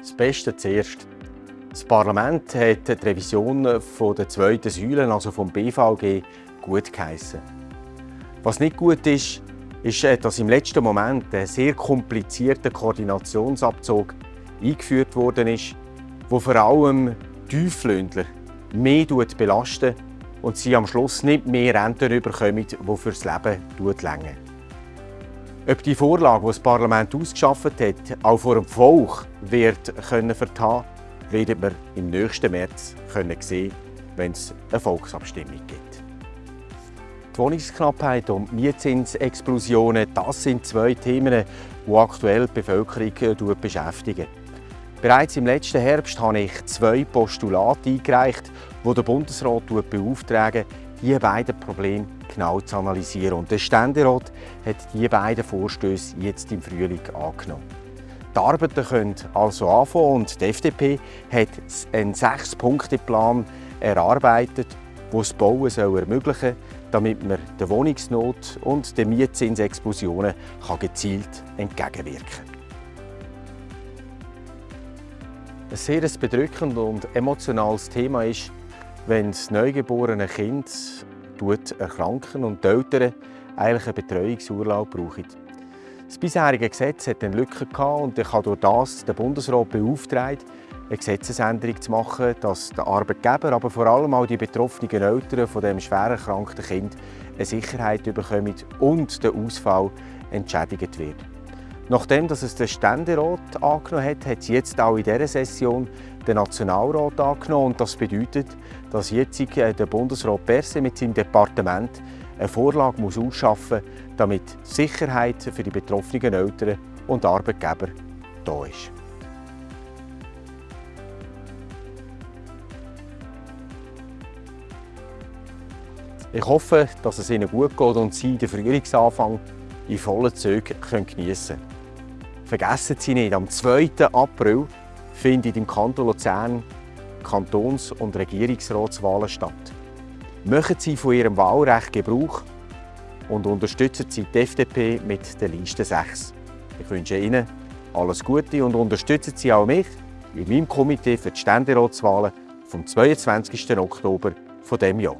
Das Beste zuerst. Das Parlament hat die Revision der zweiten Säule, also vom BVG, gut geheissen. Was nicht gut ist, ist, äh, dass im letzten Moment ein sehr komplizierter Koordinationsabzug eingeführt worden ist, wo vor allem Tieflöhndler mehr belastet und sie am Schluss nicht mehr Renten bekommen, die fürs Leben länger. Ob die Vorlage, die das Parlament ausgeschafft hat, auch vor dem Volk wird können vertagen werden wir im nächsten März sehen, wenn es eine Volksabstimmung gibt. Die Wohnungsknappheit und Mietzinsexplosionen, das sind zwei Themen, die aktuell die Bevölkerung äh, beschäftigen. Bereits im letzten Herbst habe ich zwei Postulate eingereicht, die der Bundesrat beauftragen, diese beiden Probleme genau zu analysieren. Und der Ständerat hat diese beiden Vorstöße jetzt im Frühling angenommen. Die Arbeiten können also anfangen und die FDP hat einen Sechs-Punkte-Plan erarbeitet, der das Bauen ermöglichen soll, damit man der Wohnungsnot und den Mietzinsexplosionen gezielt entgegenwirken kann. Ein sehr bedrückendes und emotionales Thema ist, wenn das neugeborene Kind erkranken und die Eltern eigentlich einen Betreuungsurlaub brauchen. Das bisherige Gesetz hat eine Lücke und ich habe durch das den Bundesrat beauftragt, eine Gesetzesänderung zu machen, dass der Arbeitgeber, aber vor allem auch die betroffenen Eltern von dem schwer erkrankten Kind eine Sicherheit bekommen und der Ausfall entschädigt wird. Nachdem dass es der Ständerat angenommen hat, hat es jetzt auch in dieser Session der Nationalrat angenommen. Und das bedeutet, dass jetzt äh, der Bundesrat Perse mit seinem Departement eine Vorlage muss ausschaffen muss, damit Sicherheit für die betroffenen Eltern und Arbeitgeber da ist. Ich hoffe, dass es Ihnen gut geht und Sie den Frühlingsanfang in vollen Zügen geniessen können. Vergessen Sie nicht, am 2. April findet im Kanton Luzern Kantons- und Regierungsratswahlen statt. Machen Sie von Ihrem Wahlrecht Gebrauch und unterstützen Sie die FDP mit der Liste 6. Ich wünsche Ihnen alles Gute und unterstützen Sie auch mich in meinem Komitee für die Ständeratswahlen vom 22. Oktober dieses Jahr.